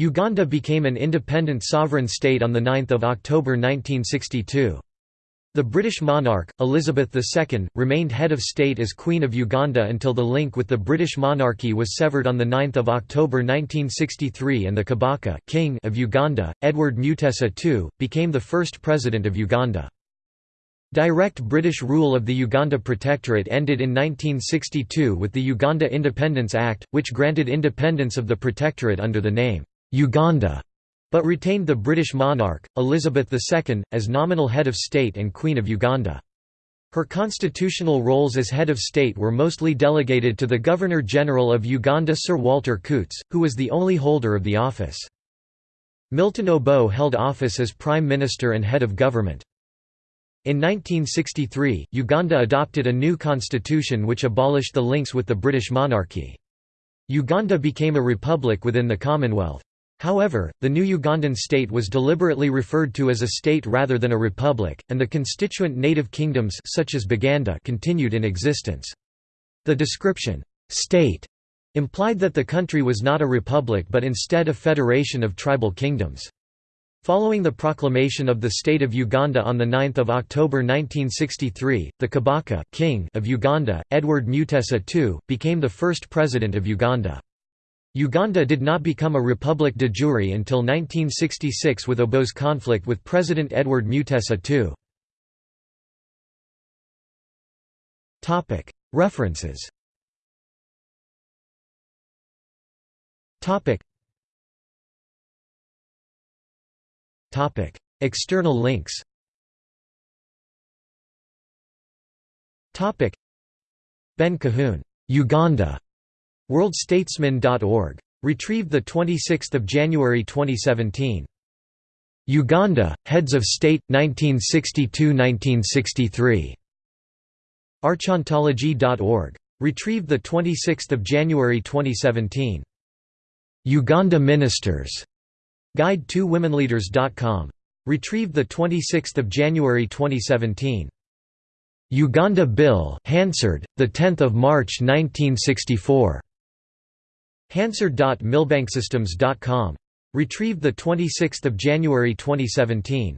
Uganda became an independent sovereign state on 9 October 1962. The British monarch, Elizabeth II, remained head of state as Queen of Uganda until the link with the British monarchy was severed on 9 October 1963 and the Kabaka King of Uganda, Edward Mutesa II, became the first president of Uganda. Direct British rule of the Uganda Protectorate ended in 1962 with the Uganda Independence Act, which granted independence of the Protectorate under the name, Uganda but retained the British monarch, Elizabeth II, as nominal head of state and Queen of Uganda. Her constitutional roles as head of state were mostly delegated to the Governor-General of Uganda Sir Walter Coutts, who was the only holder of the office. Milton Obote held office as Prime Minister and head of government. In 1963, Uganda adopted a new constitution which abolished the links with the British monarchy. Uganda became a republic within the Commonwealth. However, the new Ugandan state was deliberately referred to as a state rather than a republic, and the constituent native kingdoms such as Buganda continued in existence. The description, "'state' implied that the country was not a republic but instead a federation of tribal kingdoms. Following the proclamation of the State of Uganda on 9 October 1963, the Kabaka King of Uganda, Edward Mutesa II, became the first president of Uganda. Uganda did not become a republic de jure until 1966 with Obote's conflict with President Edward Mutesa II. References. External links. Ben Cahoon, Uganda WorldStatesman.org. Retrieved 26 January 2017. Uganda, Heads of State, 1962–1963. Archontology.org. Retrieved 26 January 2017. Uganda Ministers. Guide to Womenleaders.com. Retrieved 26 January 2017. Uganda Bill Hansard, 10 March 1964. Hansard.millbanksystems.com. Retrieved 26 January 2017.